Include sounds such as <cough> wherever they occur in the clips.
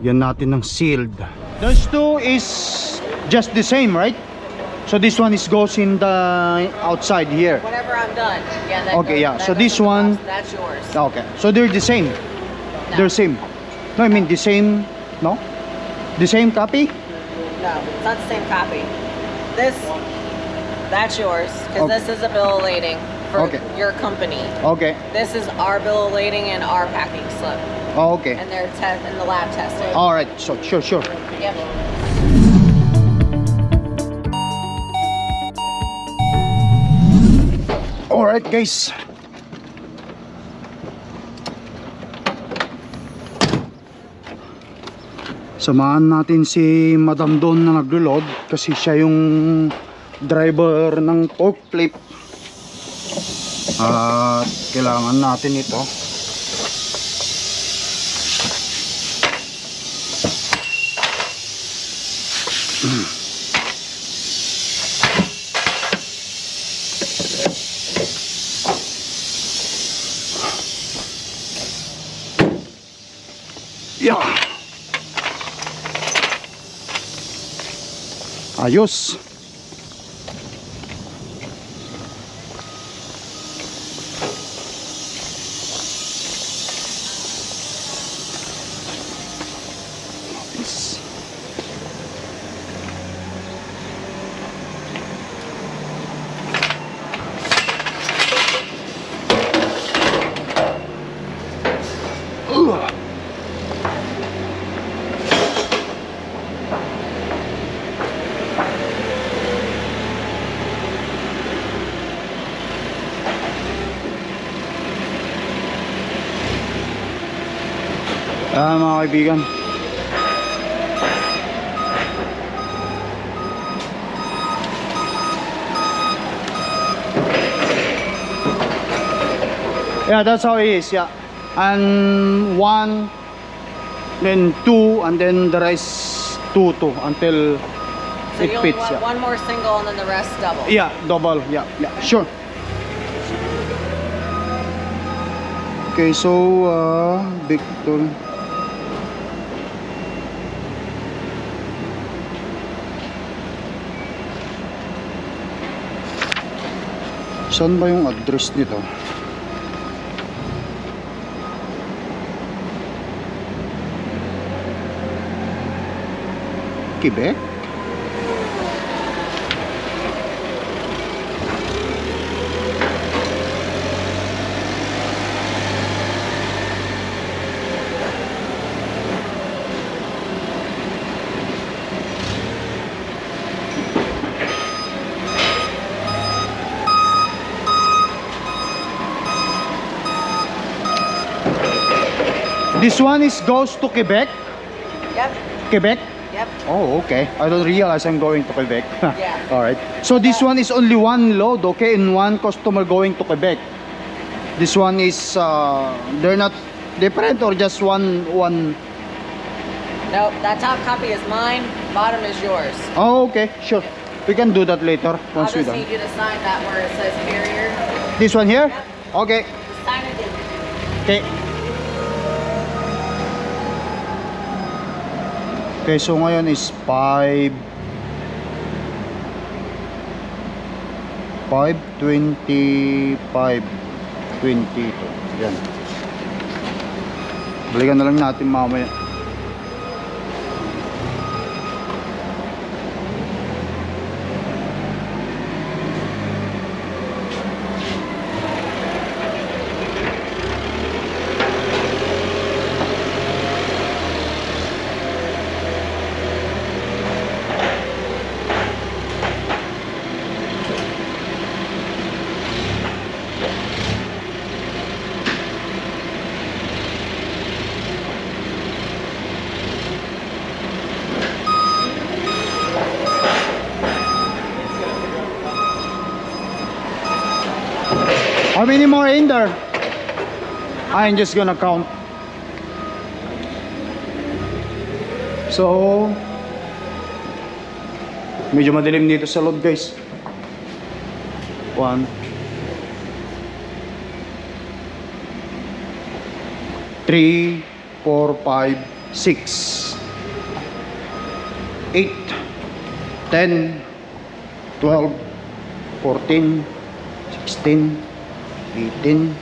Lagyan natin ng sealed. Those two is just the same, right? So this one is goes in the outside here. Whenever I'm done. Yeah. That Okay, goes- yeah. that So this one- box. That's yours. Okay. So they're the same. No. They're same. No, I mean the same, no? The same copy? No, it's not the same copy. This, that's yours, because Okay. this is a bill of lading for Okay. your company. Okay. This is our bill of lading and our packing slip, Oh, okay. and they're te- in the lab tested. All right. So sure, sure. Yep. All right, guys. Samahan natin si Madam Don na naglo-load kasi siya yung driver ng forklift. At kailangan natin ito. Yeah. Ayos. Mga kaibigan. Yeah, that's how it is, yeah. And one, then two, and then the rest two, two, until So it fits, yeah. one more single and then the rest double. Yeah, double. Yeah, yeah, sure. Okay, so uh, Victor. Saan ba yung address nito? Quebec? This one is goes to Quebec? Yep. Quebec? Yep. Oh, okay. I don't realize I'm going to Quebec. <laughs> Yeah. All right. So this one is only one load, okay, and one customer going to Quebec. This one is uh, they're not different or just one one. Nope. That top copy is mine. Bottom is yours. Oh, okay, sure. We can do that later once we just done. need you to sign that where it says carrier. This one here. Yep. Okay. Just sign it. Okay. Okay, so ngayon is 5 525 22 yan. Balikan na lang natin mamaya many more in there? I'm just gonna count. So, medyo madilim dito sa loob guys. One. Three, four, five, six. 8, 10, 12, 14, 16, 18,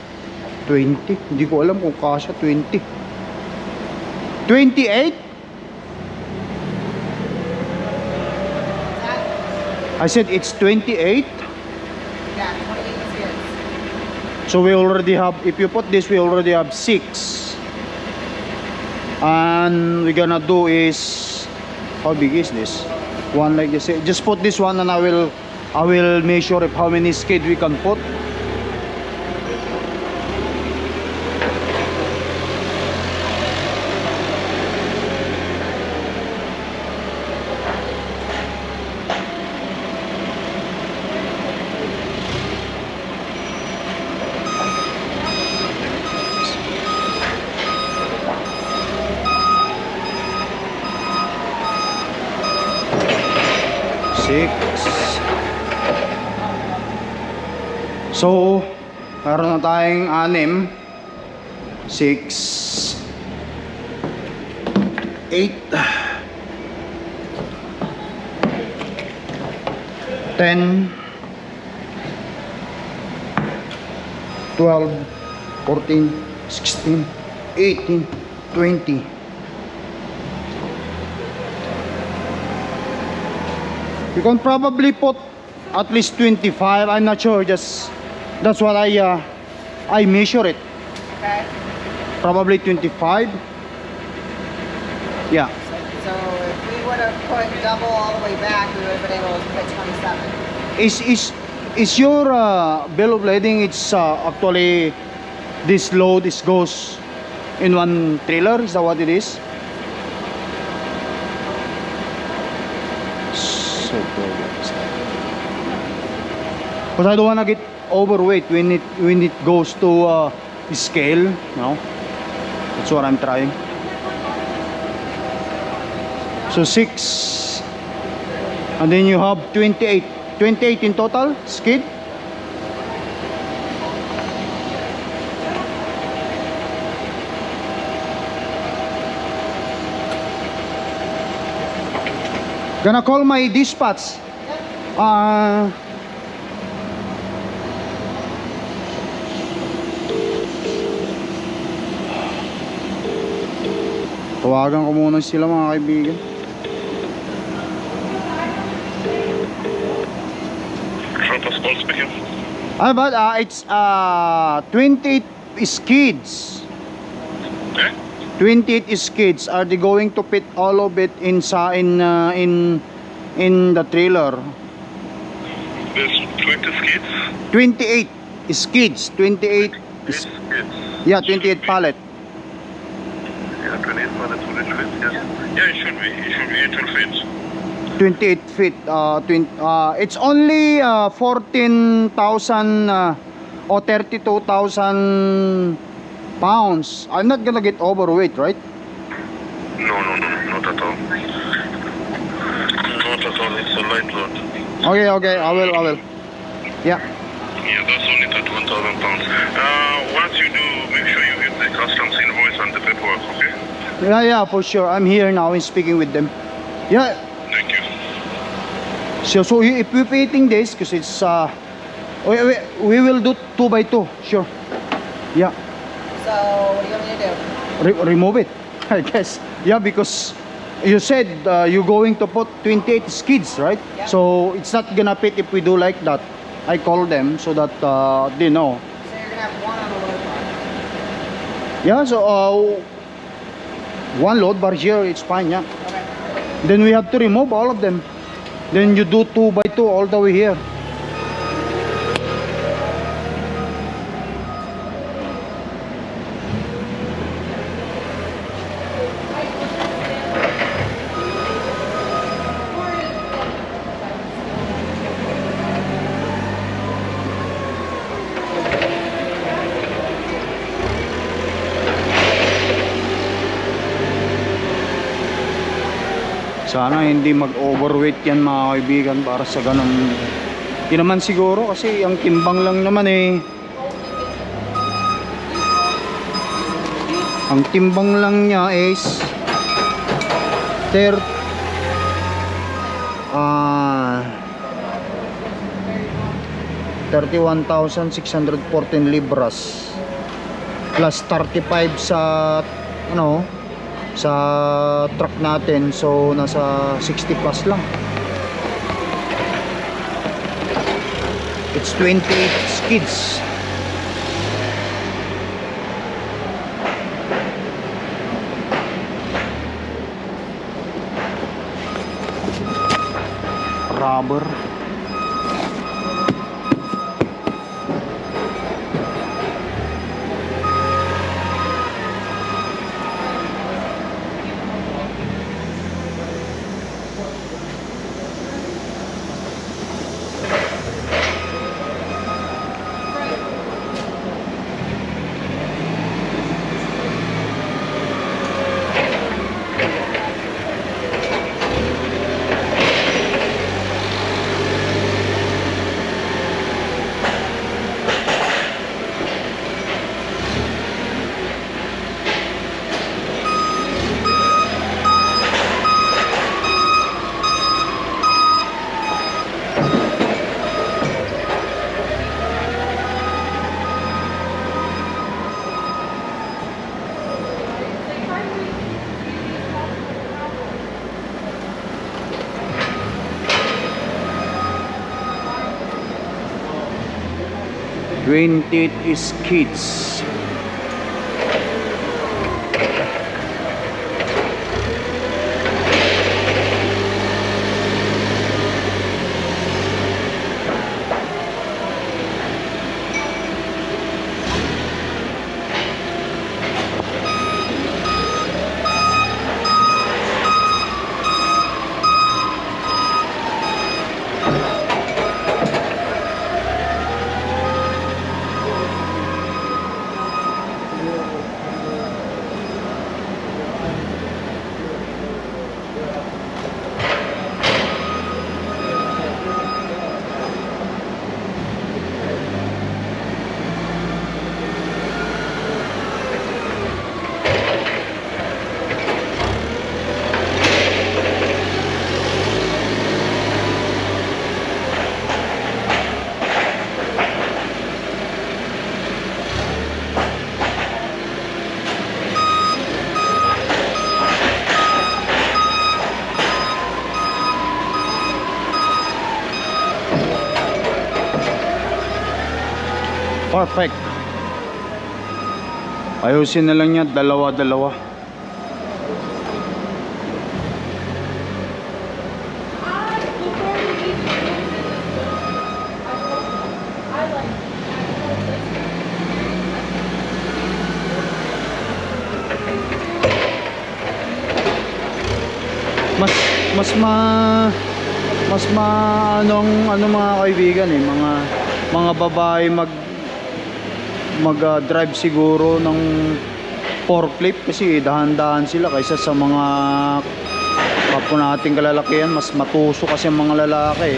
20. Hindi ko alam kung kasya 20. 28? I said it's 28. Yeah, 28 skids. So we already have, if you put this, we already have 6. And we're gonna do is, how big is this? One like this. Just put this one and I will, I will measure if how many skid we can put. So, meron na tayong anim. Six. Eight. Ten. Twelve. Fourteen. Sixteen. Eighteen. Twenty. You can probably put at least 25. I'm not sure. Just that's what I uh, I measure it. Okay. Probably 25. Yeah. So, if we would have put double all the way back, we would have been able to put 27. Is is is your uh, bill of lading? It's uh, actually this load. This goes in one trailer. Is that what it is? So Because I don't wanna get overweight when it when it goes to uh, scale. No, that's what I'm trying. So six, and then you have 28. 28 in total skid. Gonna call my dispatch. Uh, tawagan ko muna sila mga kaibigan. Ah, but uh, it's uh, 28 skids. Eh? 28 skids. Are they going to fit all of it in sa in uh, in in the trailer? There's 20 skids. 28 skids. 28 Yes, skids. yeah, 28 pallet. Yeah, 28 pallets will it? Yeah. Yeah, it should be. It should be. It will fit. 28 feet. Uh, twin, uh, it's only uh, 14,000 uh, or 32,000 pounds. I'm not gonna get overweight, right? No, no, no, not at all. Not at all. It's a light load. Okay, okay. I will. I will. Yeah. Yeah, that's only 31,000 pounds. Uh, once you do, make sure you get the customs invoice and the paperwork? Yeah, yeah, for sure. I'm here now and speaking with them. Yeah. Thank you. So, so if we're painting this, because it's uh, we, we, we will do two by two. Sure. Yeah. So, what do you want me to do? Re- remove it. <laughs> I guess. Yeah, because you said uh, you're going to put 28 skids, right? Yeah. So it's not gonna fit if we do like that. I call them so that uh, they know. So, you're going to have one on the load bar. Yeah. So uh, one load bar here, it's fine. Yeah. Then we have to remove all of them. Then you do two by two all the way here. sana hindi mag overweight yan mga kaibigan para sa ganun. Di naman siguro kasi ang timbang lang naman eh. Ang timbang lang niya is 30 ah uh, 31,614 libras plus 35 sa ano sa truck natin so nasa 60 plus lang. It's 28 skids. Rubber Twenty is kids. Perfect. Ayusin na lang niya dalawa-dalawa. Mas mas ma mas ma anong ano mga kaibigan eh mga mga babae mag mag ah, drive siguro ng forklift kasi dahan-dahan sila kaysa sa mga kapwa nating kalalakihan. Mas matuso kasi ang mga lalaki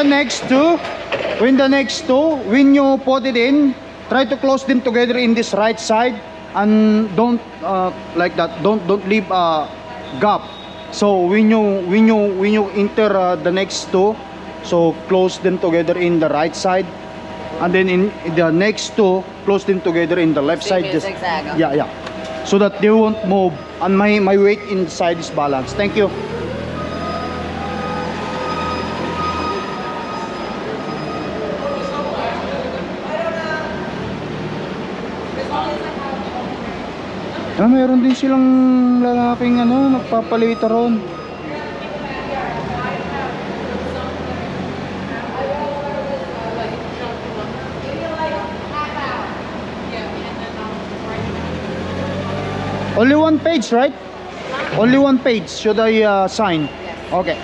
the next two, when the next two, when you put it in, try to close them together in this right side and don't uh, like that. Don't don't leave a gap. So when you when you when you enter uh, the next two, So close them together in the right side. And then in the next two, close them together in the left side. zigzag. Yeah, yeah. So that they won't move. And my, my weight inside is balanced. Thank you. Ah, meron din silang lalaking ano, nagpapalita ron. Only one page, right? Only one page. Should I uh, sign? Yes. Okay.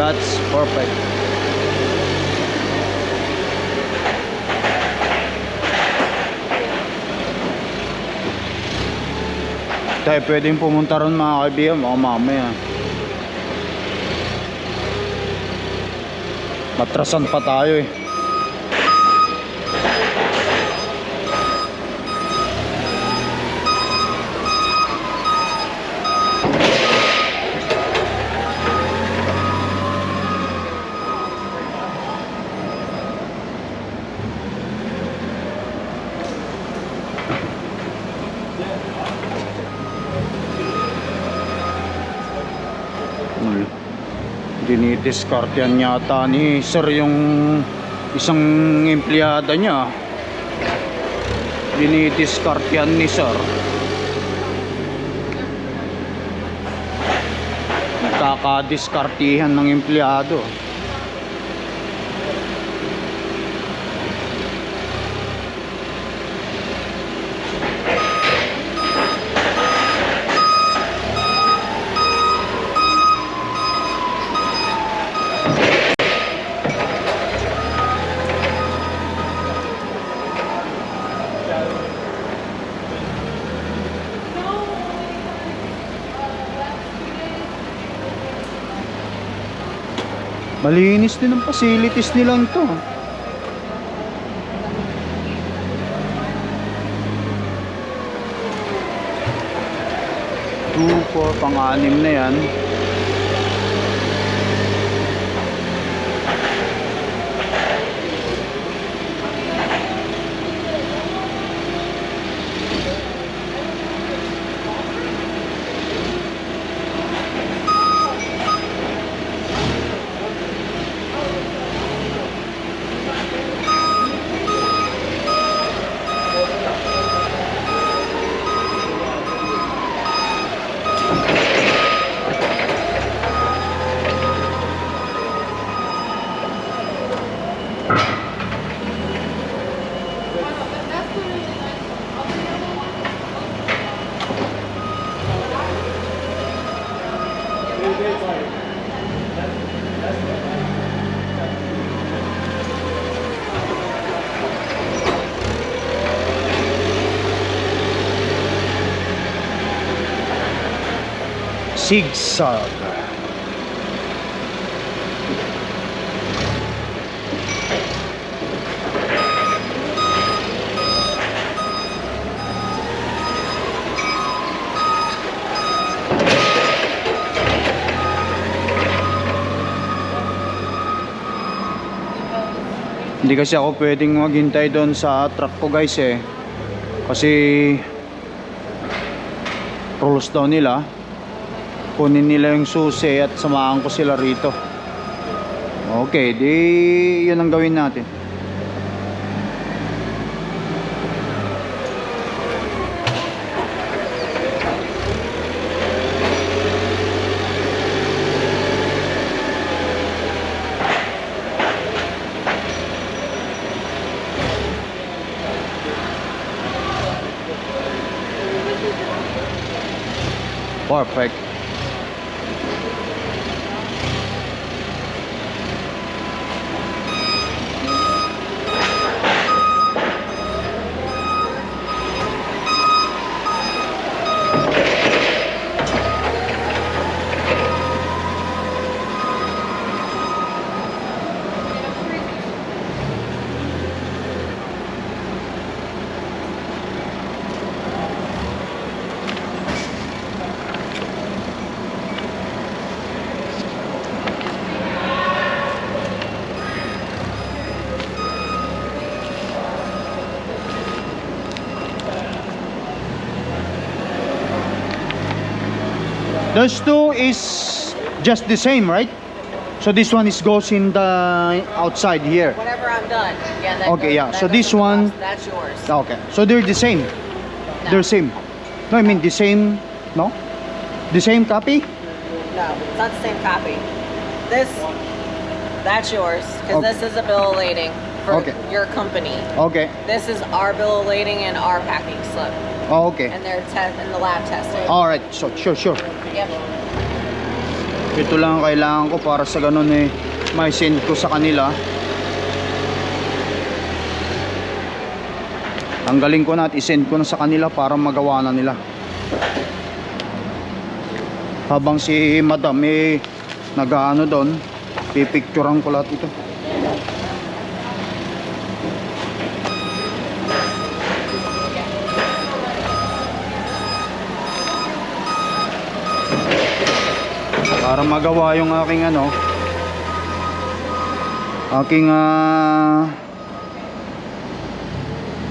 That's perfect. Tayo pwedeng pumunta ron mga kaibigan, mga mamaya. Matrasan pa tayo eh. Dinidiscard yan yata ni sir yung isang empleyada niya. Dinidiscard yan ni sir. Nagkakadiskartihan ng empleyado. Malinis din ang facilities nilang to. Two, four, pang-anim na yan. Zigzag. Hindi kasi ako pwedeng maghintay doon sa truck ko guys eh. Kasi rules daw nila kunin nila yung susi at samahan ko sila rito. Okay di yun ang gawin natin. Perfect Those two is just the same, right? So this one is goes in the outside here. Whenever I'm done. Yeah. Okay, goes- yeah. So this one- That's yours. Okay. So they're the same. They're same. No, I mean the same. No, the same copy. No, it's not the same copy. This, that's yours because Okay. this is a bill of lading for Okay. your company. Okay. This is our bill of lading and our packing slip, Oh, okay. and they're te- in the lab testing. All right. So sure, sure. Yep. Ito lang ang kailangan ko para sa ganun eh may send ko sa kanila. Tanggalin ko na at isend ko na sa kanila para magawa na nila. Habang si Madam eh nag-ano doon, pipicturean ko lahat ito. Para magawa yung aking ano aking ah,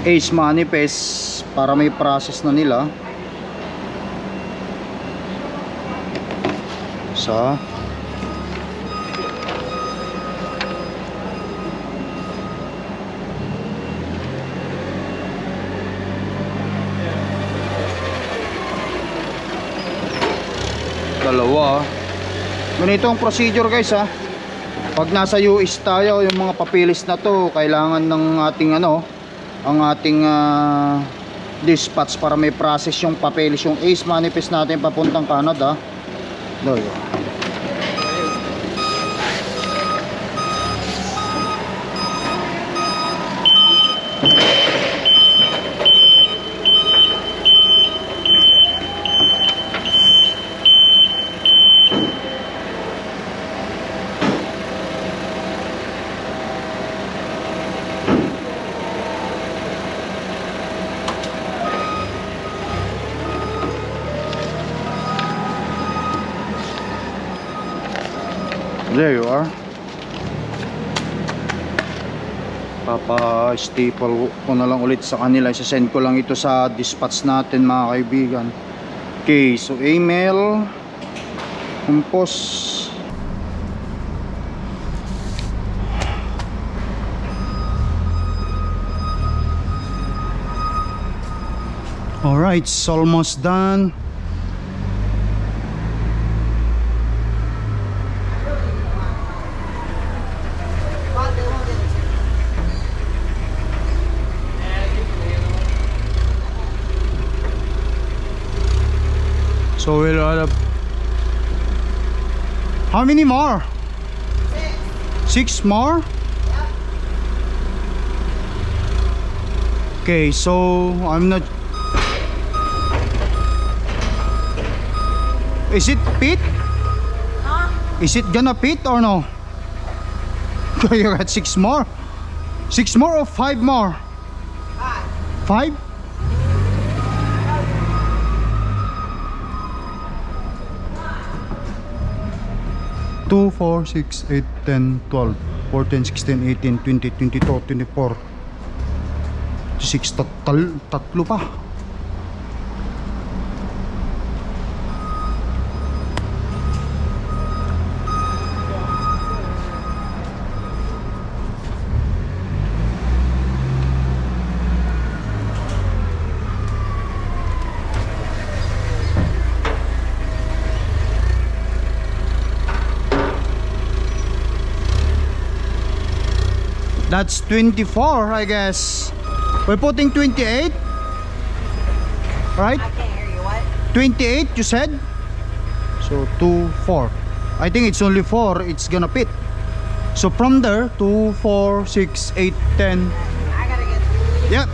ace manifest para may process na nila. Sa dalawa ganito ang procedure guys ha. Pag nasa US tayo yung mga papilis na to kailangan ng ating ano ang ating ah, dispatch para may process yung papeles yung ace manifest natin papuntang Canada. Doy. There you are. Papa-staple ko na lang ulit sa kanila. Isasend ko lang ito sa dispatch natin mga kaibigan. Okay, so email, compose, Alright, it's almost done. So we'll have How many more? Six. Six more? Okay, so I'm not Is it pit? Huh? Is it gonna pit or no? <laughs> you got six more? Six more or five more? Five. Five? Two, four, six, eight, ten, twelve, fourteen, sixteen, eighteen, twenty, twenty-two, twenty-four. Six, tatal, tatlo pa. That's 24, I guess. We're putting 28. Right? I can't hear you. What? 28 you said? So 2, 4. I think it's only 4. It's gonna fit. So from there, 2, 4, 6, 8, 10. I gotta get. Yep.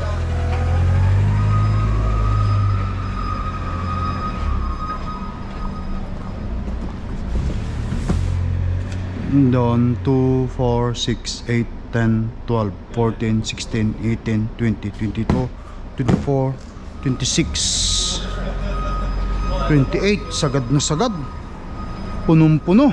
Doon 2, 4, 6, 8, 10, 12, 14, 16, 18, 20, 22, 24, 26, 28. Sagad na sagad. Punong-puno.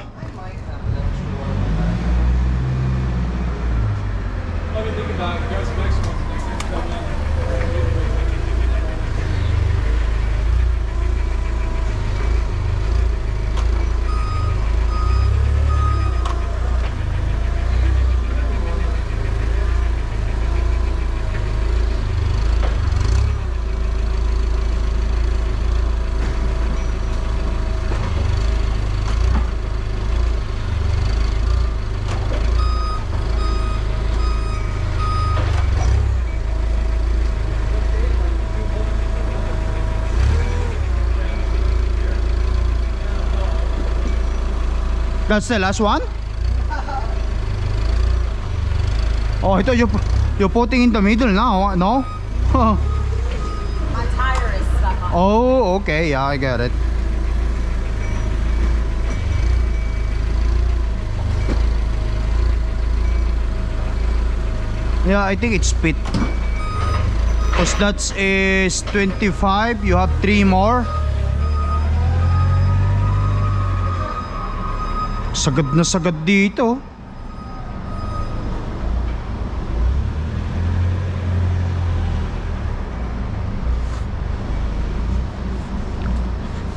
That's the last one? Oh, ito you you're putting in the middle now, ah, no? <laughs> My tire is stuck on. oh, okay, yeah, I get it. Yeah, I think it's fit. Cause that's is 25, you have 3 more. Sagad na sagad dito.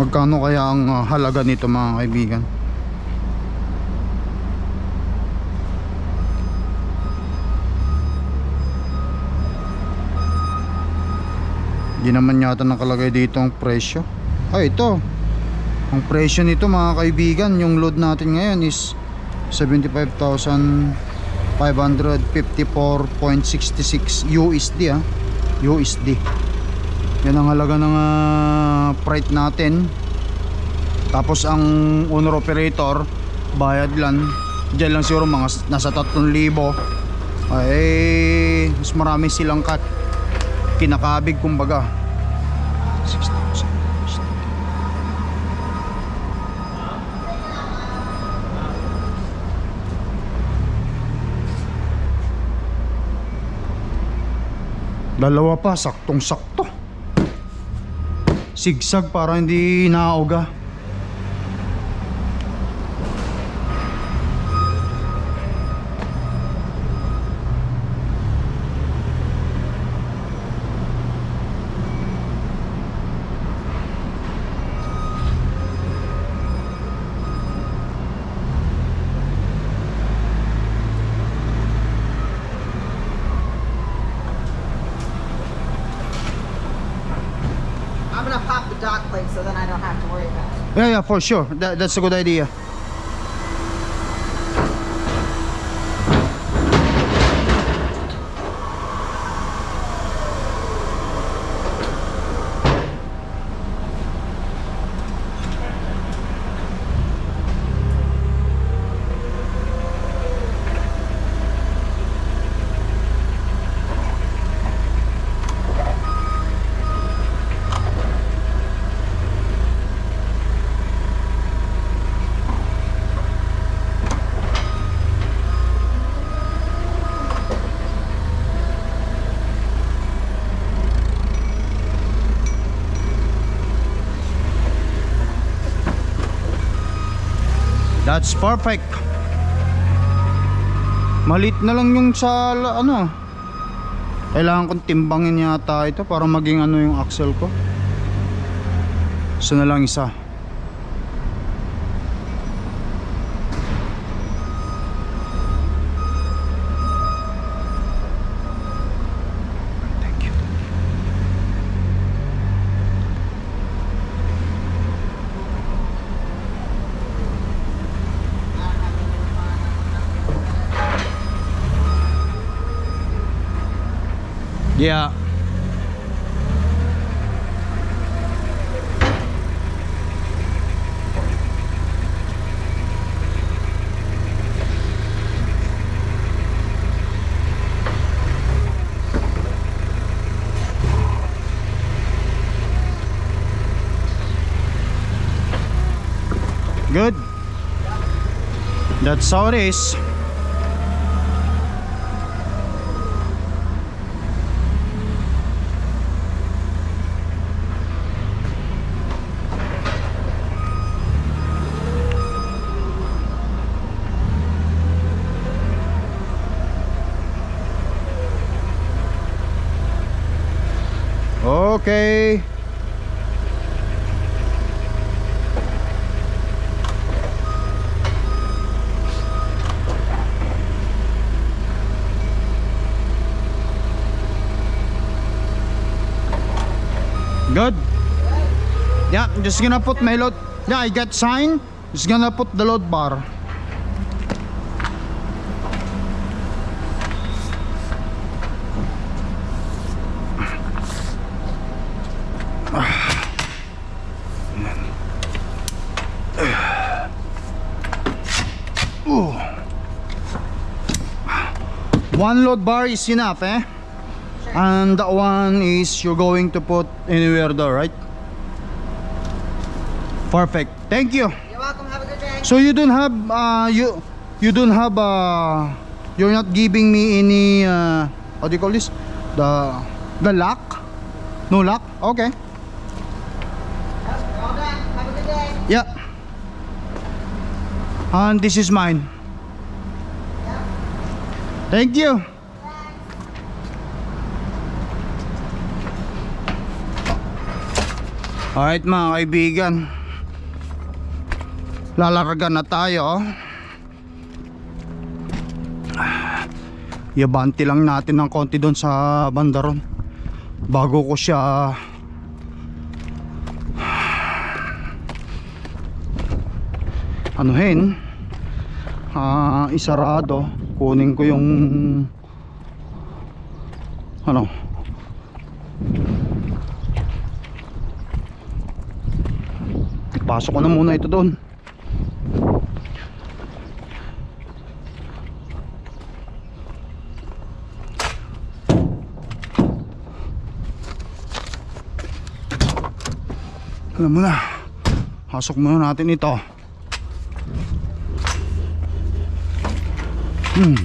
Magkano kaya ang uh, halaga nito mga kaibigan? Hindi naman yata nakalagay dito ang presyo. Ay, ito. Ang presyo nito mga kaibigan, yung load natin ngayon is 75,554.66 USD ah. USD. Yan ang halaga ng ah, freight natin. Tapos ang owner operator bayad lang. Diyan lang siguro mga nasa 3,000. Ay mas marami silang cut kinakabig kumbaga. 6,000. Dalawa pa, saktong sakto. Sigsag para hindi nauga. For sure. That, that's a good idea. That's perfect. Malit na lang yung sa ano. Kailangan kong timbangin yata ito para maging ano yung axle ko. Isa na lang isa. Yeah. Good. That's how it is. Okay. Good. Yeah, I'm just gonna put my load. Yeah, I got sign. Just gonna put the load bar. Ooh. One load bar is enough, eh? And that one is you're going to put anywhere there, right? Perfect. Thank you. You're welcome. Have a good day. So you don't have uh you you don't have uh you're not giving me any uh what do you call this? The the lock? No lock? Okay. Have a good day. Yeah. And this is mine. Thank you. Alright mga kaibigan. Lalargan na tayo. Yabanti lang natin ng konti doon sa bandaron. Bago ko siya anuhin ah isarado kunin ko yung ano pasok ko na muna ito doon alam mo pasok muna natin ito. Hmm,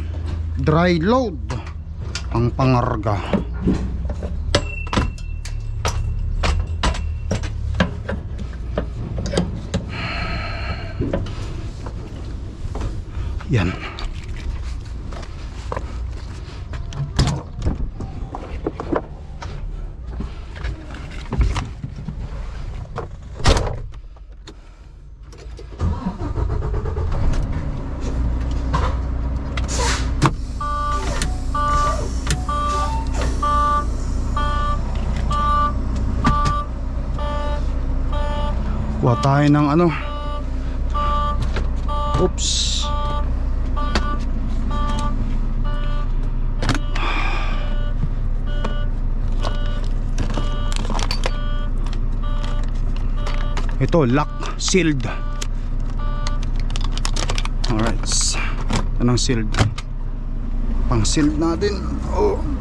dry load. Ang pangarga. Yan. Kuha tayo ng ano. Oops. Ito, lock, sealed. Alright. Ito ng sealed. Pang sealed natin. Oh.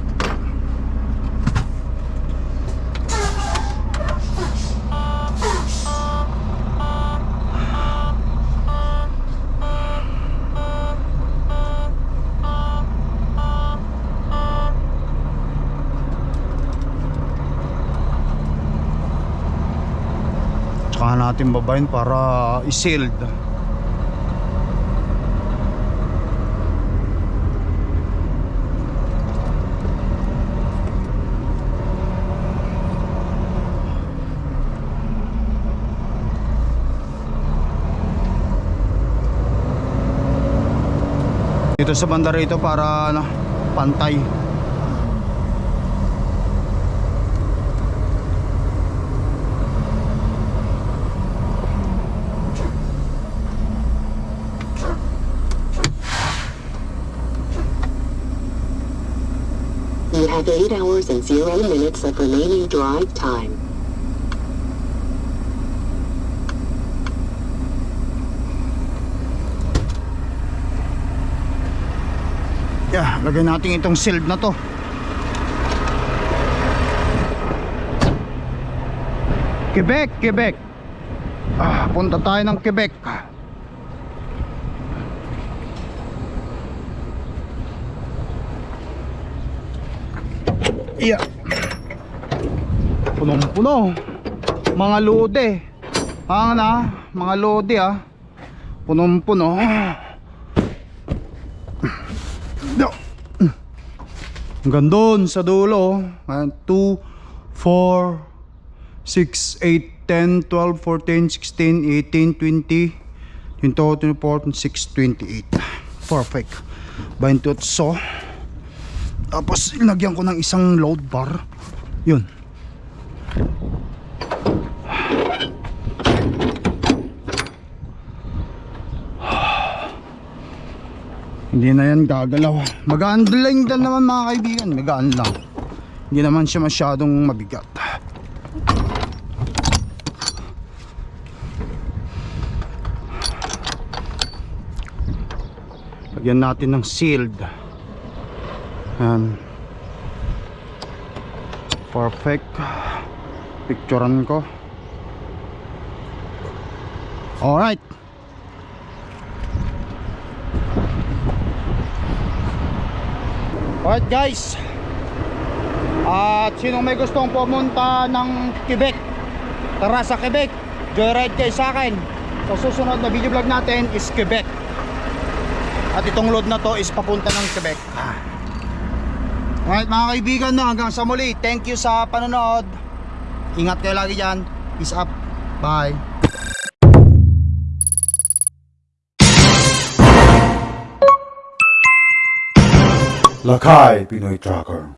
Babayin para i-sealed. Dito sa banda rito para ano, pantay. Have 8 hours and 0 minutes of remaining drive time. Yeah, lagay natin itong shield na to. Quebec, Quebec. Ah, punta tayo ng Quebec. Yeah. Punong-puno. Mga lode. Ah, na, mga lode ah. Punong-puno. No. Hanggang doon sa dulo. 1, 2, 4, 6, 8, 10, 12, 14, 16, 18, 20, 22, 24, 26, 28. Perfect. 28. Tapos ilagyan ko ng isang load bar. Yun. Hindi na yan gagalaw. Magaan lang din naman mga kaibigan. Magaan lang. Hindi naman siya masyadong mabigat. Lagyan natin ng sealed. Yan. Perfect. Picturean ko. Alright. Alright guys At sinong may gustong pumunta ng Quebec Tara sa Quebec Joyride kayo sa akin So susunod na video vlog natin is Quebec At itong load na to is papunta ng Quebec Alright mga kaibigan no, hanggang sa muli. Thank you sa panonood. Ingat kayo lagi dyan. Peace up. Bye. Lakay Pinoy Tracker